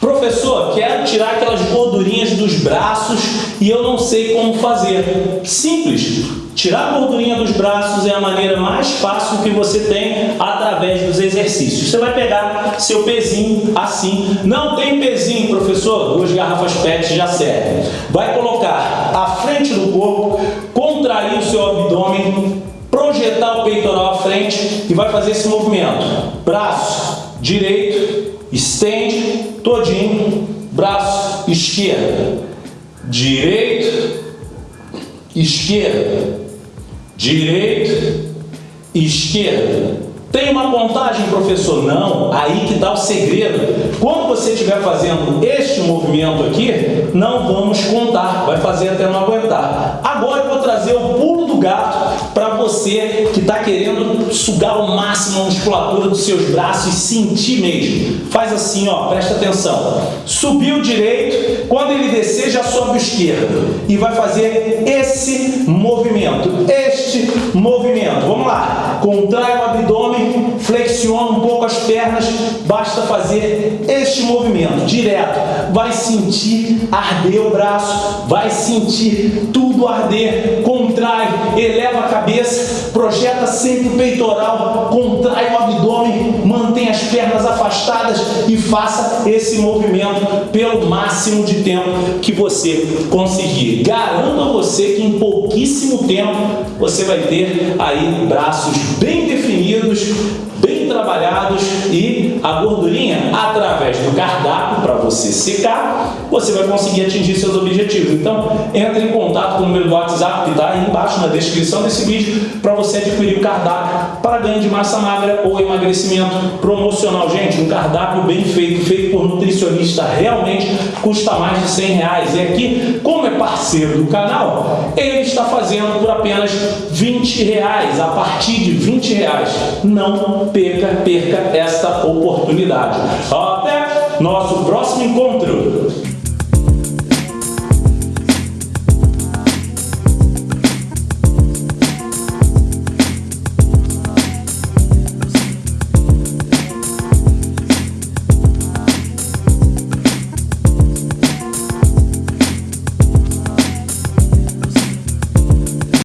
Professor, quero tirar aquelas gordurinhas dos braços e eu não sei como fazer. Simples. Tirar a gordurinha dos braços é a maneira mais fácil que você tem através dos exercícios. Você vai pegar seu pezinho assim. Não tem pezinho, professor? Duas garrafas PET já servem. Vai colocar à frente do corpo, contrair o seu abdômen, projetar o peitoral à frente e vai fazer esse movimento. Braço direito, estende braço esquerdo, direito, esquerda, direito, esquerda. Tem uma contagem, professor? Não, aí que está o segredo. Você estiver fazendo este movimento aqui, não vamos contar, vai fazer até não aguentar. Agora eu vou trazer o pulo do gato para você que está querendo sugar ao máximo a musculatura dos seus braços e sentir mesmo. Faz assim, ó, presta atenção. Subiu direito, quando ele descer já sobe o esquerdo e vai fazer esse movimento, este movimento. Vamos lá, contrai o abdômen, flexiona um pouco as pernas, basta fazer este movimento direto. Vai sentir arder o braço, vai sentir tudo arder, contrai, eleva a cabeça, projeta sempre o peitoral, contrai o abdômen, mantém as pernas afastadas e faça esse movimento pelo máximo de tempo que você conseguir. Garanto a você que em pouquíssimo tempo você vai ter aí braços bem definidos, bem trabalhados e a gordurinha, através do cardápio para você secar, você vai conseguir atingir seus objetivos. Então, entre em contato com o número do WhatsApp que está aí embaixo na descrição desse vídeo para você adquirir o cardápio para ganho de massa magra ou emagrecimento promocional. Gente, um cardápio bem feito, feito por nutricionista, realmente custa mais de 100 reais. E aqui, como é parceiro do canal, ele está fazendo por apenas 20 reais, a partir de 20 reais. Não perca, perca esta oportunidade. Até nosso próximo encontro.